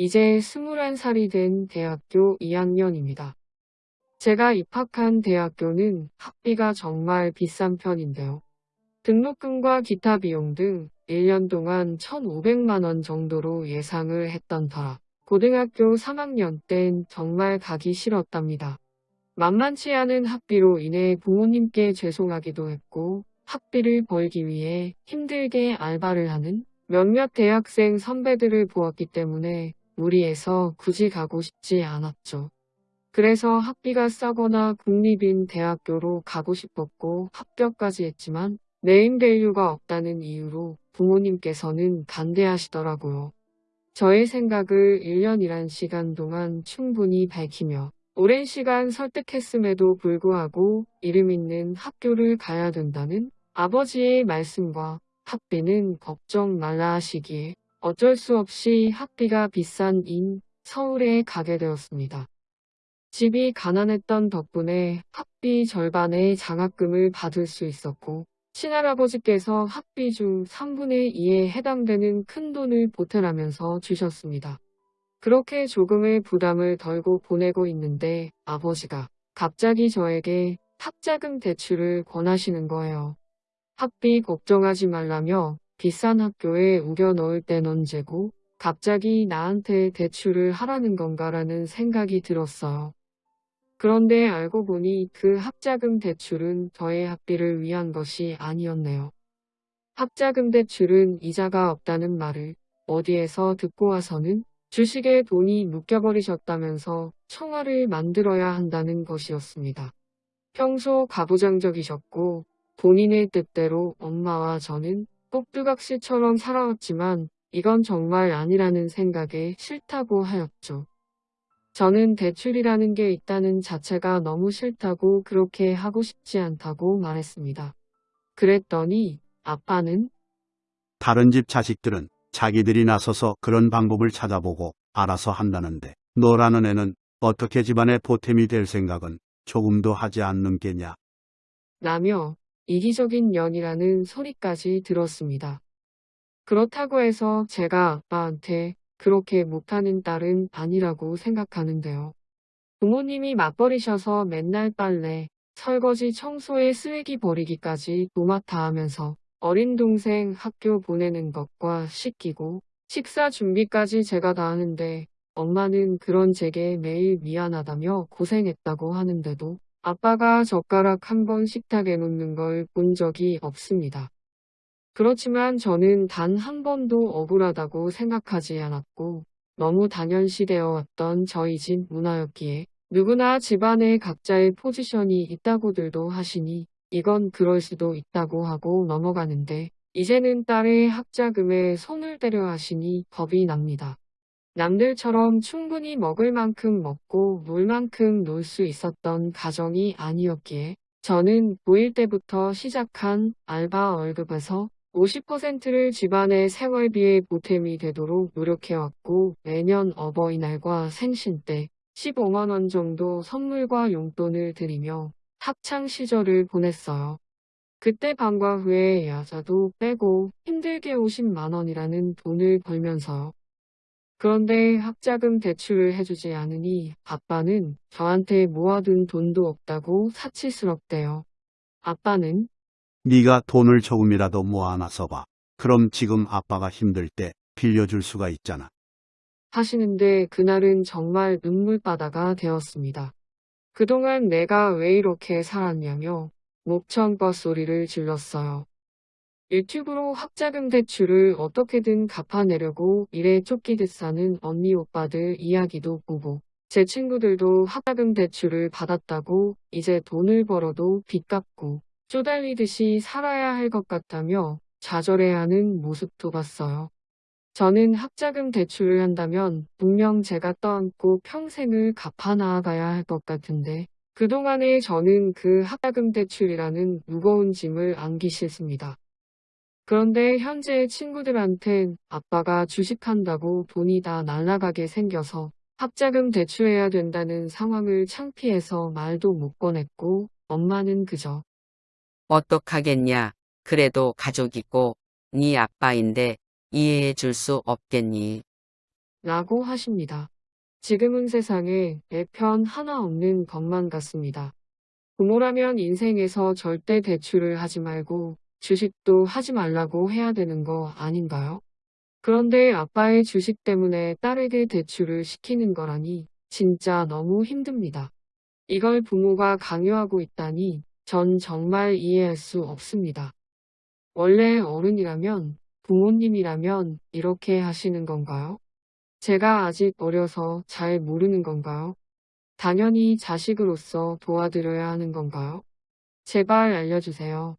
이제 21살이 된 대학교 2학년입니다. 제가 입학한 대학교는 학비가 정말 비싼 편인데요. 등록금과 기타 비용 등 1년 동안 1,500만원 정도로 예상을 했던 터라 고등학교 3학년 땐 정말 가기 싫었답니다. 만만치 않은 학비로 인해 부모님께 죄송하기도 했고 학비를 벌기 위해 힘들게 알바를 하는 몇몇 대학생 선배들을 보았기 때문에 무리해서 굳이 가고 싶지 않았죠. 그래서 학비가 싸거나 국립인 대학교로 가고 싶었고 합격까지 했지만 네임밸류가 없다는 이유로 부모님께서는 반대하시더라고요. 저의 생각을 1년이란 시간 동안 충분히 밝히며 오랜 시간 설득했음에도 불구하고 이름 있는 학교를 가야 된다는 아버지의 말씀과 학비는 걱정 말라 하시기에 어쩔 수 없이 학비가 비싼 인 서울에 가게 되었습니다. 집이 가난했던 덕분에 학비 절반의 장학금을 받을 수 있었고 친할아버지께서 학비 중 3분의 2에 해당되는 큰 돈을 보태라면서 주셨습니다. 그렇게 조금의 부담을 덜고 보내고 있는데 아버지가 갑자기 저에게 학자금 대출을 권하시는 거예요. 학비 걱정하지 말라며 비싼 학교에 우겨 넣을 땐 언제고 갑자기 나한테 대출을 하라는 건가라는 생각이 들었어요. 그런데 알고 보니 그 학자금 대출은 저의 학비를 위한 것이 아니었네요. 학자금 대출은 이자가 없다는 말을 어디에서 듣고 와서는 주식에 돈이 묶여버리셨다면서 청아를 만들어야 한다는 것이었습니다. 평소 가부장적이셨고 본인의 뜻대로 엄마와 저는 꼭두각시처럼 살아왔지만 이건 정말 아니라는 생각에 싫다고 하였죠. 저는 대출이라는 게 있다는 자체가 너무 싫다고 그렇게 하고 싶지 않다고 말했습니다. 그랬더니 아빠는 다른 집 자식들은 자기들이 나서서 그런 방법을 찾아보고 알아서 한다는데 너라는 애는 어떻게 집안의 보탬이 될 생각은 조금도 하지 않는 게냐. 라며 이기적인 년이라는 소리까지 들었습니다. 그렇다고 해서 제가 아빠한테 그렇게 못하는 딸은 아니라고 생각하는데요. 부모님이 맞벌이셔서 맨날 빨래, 설거지, 청소에 쓰레기 버리기까지 도맡아 하면서 어린 동생 학교 보내는 것과 씻기고 식사 준비까지 제가 다 하는데 엄마는 그런 제게 매일 미안하다며 고생했다고 하는데도 아빠가 젓가락 한 번 식탁에 놓는 걸 본 적이 없습니다. 그렇지만 저는 단 한 번도 억울하다고 생각하지 않았고 너무 당연시되어 왔던 저희 집 문화였기에 누구나 집안에 각자의 포지션이 있다고들도 하시니 이건 그럴 수도 있다고 하고 넘어가는데 이제는 딸의 학자금에 손을 대려 하시니 겁이 납니다. 남들처럼 충분히 먹을 만큼 먹고 놀 만큼 놀 수 있었던 가정이 아니었기에 저는 고1 때부터 시작한 알바 월급에서 50%를 집안의 생활비에 보탬이 되도록 노력해왔고 매년 어버이날과 생신 때 15만원 정도 선물과 용돈을 드리며 학창 시절을 보냈어요. 그때 방과 후에 야자도 빼고 힘들게 50만원이라는 돈을 벌면서요. 그런데 학자금 대출을 해주지 않으니 아빠는 저한테 모아둔 돈도 없다고 사치스럽대요. 아빠는 네가 돈을 조금이라도 모아놔서 봐. 그럼 지금 아빠가 힘들 때 빌려줄 수가 있잖아. 하시는데 그날은 정말 눈물바다가 되었습니다. 그동안 내가 왜 이렇게 살았냐며 목청껏 소리를 질렀어요. 유튜브로 학자금 대출을 어떻게든 갚아내려고 일에 쫓기듯 사는 언니 오빠들 이야기도 보고 제 친구들도 학자금 대출을 받았다고 이제 돈을 벌어도 빚 갚고 쪼달리듯이 살아야 할 것 같다며 좌절해하는 모습도 봤어요. 저는 학자금 대출을 한다면 분명 제가 떠안고 평생을 갚아 나아가야 할 것 같은데 그동안에 저는 그 학자금 대출이라는 무거운 짐을 안기 싫습니다. 그런데 현재 친구들한텐 아빠가 주식한다고 돈이 다 날아가게 생겨서 학자금 대출해야 된다는 상황을 창피해서 말도 못 꺼냈고 엄마는 그저 어떡하겠냐. 그래도 가족이고 네 아빠인데 이해해 줄 수 없겠니. 라고 하십니다. 지금은 세상에 내 편 하나 없는 것만 같습니다. 부모라면 인생에서 절대 대출을 하지 말고 주식도 하지 말라고 해야 되는 거 아닌가요? 그런데 아빠의 주식 때문에 딸에게 대출을 시키는 거라니 진짜 너무 힘듭니다. 이걸 부모가 강요하고 있다니 전 정말 이해할 수 없습니다. 원래 어른이라면 부모님이라면 이렇게 하시는 건가요? 제가 아직 어려서 잘 모르는 건가요? 당연히 자식으로서 도와드려야 하는 건가요? 제발 알려주세요.